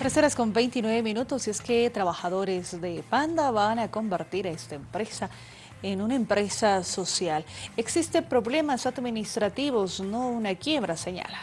Tres horas con 29 minutos y es que trabajadores de Panda van a convertir a esta empresa en una empresa social. Existen problemas administrativos, no una quiebra, señala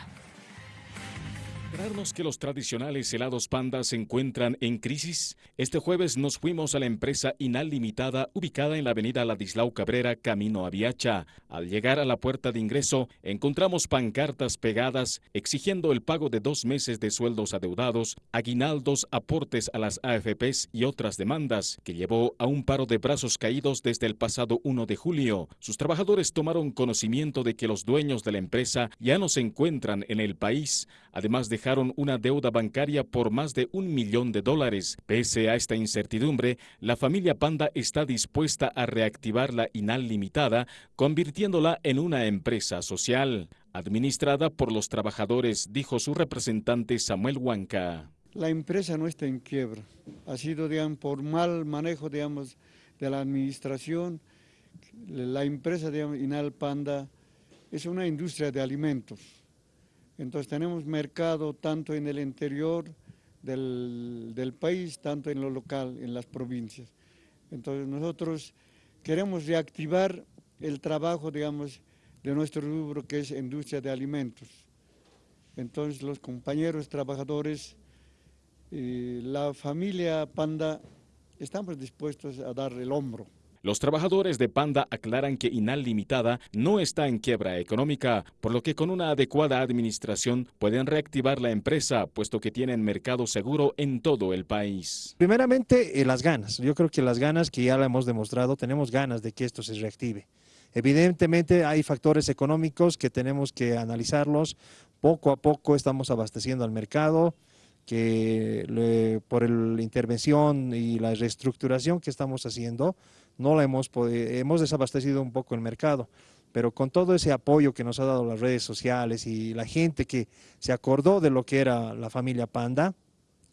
que los tradicionales helados Panda se encuentran en crisis? Este jueves nos fuimos a la empresa Inal Limitada ubicada en la avenida Ladislao Cabrera, camino a Viacha. Al llegar a la puerta de ingreso, encontramos pancartas pegadas exigiendo el pago de dos meses de sueldos adeudados, aguinaldos, aportes a las AFPs y otras demandas, que llevó a un paro de brazos caídos desde el pasado 1 de julio. Sus trabajadores tomaron conocimiento de que los dueños de la empresa ya no se encuentran en el país, además de una deuda bancaria por más de un millón de dólares. Pese a esta incertidumbre, la familia Panda está dispuesta a reactivar la INAL limitada, convirtiéndola en una empresa social, administrada por los trabajadores, dijo su representante Samuel Huanca. La empresa no está en quiebra, ha sido digamos, por mal manejo digamos, de la administración. La empresa de INAL Panda es una industria de alimentos entonces tenemos mercado tanto en el interior del, país, tanto en lo local, en las provincias. Entonces nosotros queremos reactivar el trabajo, digamos, de nuestro rubro que es industria de alimentos. Entonces los compañeros trabajadores, y la familia Panda, estamos dispuestos a dar el hombro. Los trabajadores de Panda aclaran que Inal Limitada no está en quiebra económica, por lo que con una adecuada administración pueden reactivar la empresa, puesto que tienen mercado seguro en todo el país. Primeramente, eh, las ganas. Yo creo que las ganas que ya la hemos demostrado, tenemos ganas de que esto se reactive. Evidentemente hay factores económicos que tenemos que analizarlos. Poco a poco estamos abasteciendo al mercado, que por la intervención y la reestructuración que estamos haciendo, no la hemos, hemos desabastecido un poco el mercado, pero con todo ese apoyo que nos ha dado las redes sociales y la gente que se acordó de lo que era la familia Panda,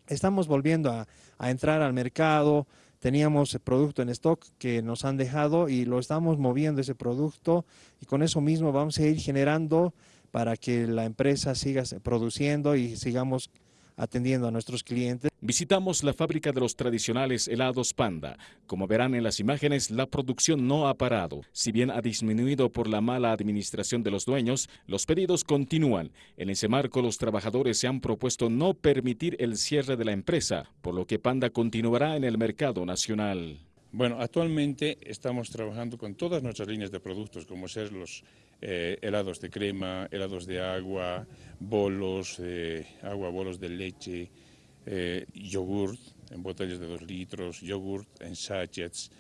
estamos volviendo a, a entrar al mercado, teníamos producto en stock que nos han dejado y lo estamos moviendo ese producto y con eso mismo vamos a ir generando para que la empresa siga produciendo y sigamos atendiendo a nuestros clientes. Visitamos la fábrica de los tradicionales helados Panda. Como verán en las imágenes, la producción no ha parado. Si bien ha disminuido por la mala administración de los dueños, los pedidos continúan. En ese marco, los trabajadores se han propuesto no permitir el cierre de la empresa, por lo que Panda continuará en el mercado nacional. Bueno, actualmente estamos trabajando con todas nuestras líneas de productos, como ser los eh, helados de crema, helados de agua, bolos, de agua, bolos de leche, eh, yogurt en botellas de dos litros, yogurt en sachets,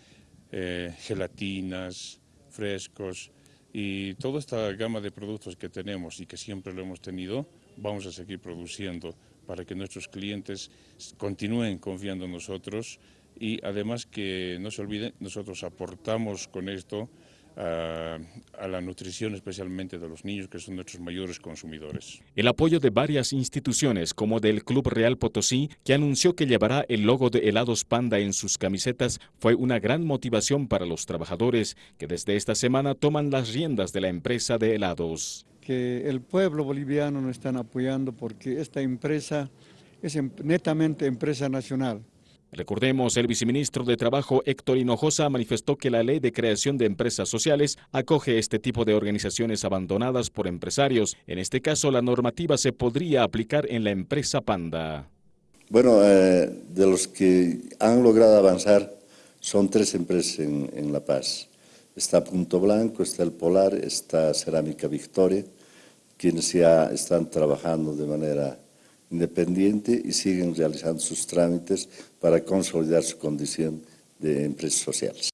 eh, gelatinas, frescos y toda esta gama de productos que tenemos y que siempre lo hemos tenido, vamos a seguir produciendo para que nuestros clientes continúen confiando en nosotros y además que no se olviden, nosotros aportamos con esto a, la nutrición especialmente de los niños que son nuestros mayores consumidores. El apoyo de varias instituciones como del Club Real Potosí que anunció que llevará el logo de helados Panda en sus camisetas fue una gran motivación para los trabajadores que desde esta semana toman las riendas de la empresa de helados. Que el pueblo boliviano nos están apoyando porque esta empresa es em, netamente empresa nacional. Recordemos, el viceministro de Trabajo Héctor Hinojosa manifestó que la ley de creación de empresas sociales acoge este tipo de organizaciones abandonadas por empresarios. En este caso, la normativa se podría aplicar en la empresa Panda. Bueno, eh, de los que han logrado avanzar son tres empresas en, La Paz. Está Punto Blanco, está El Polar, está Cerámica Victoria, quienes ya están trabajando de manera independiente y siguen realizando sus trámites para consolidar su condición de empresas sociales.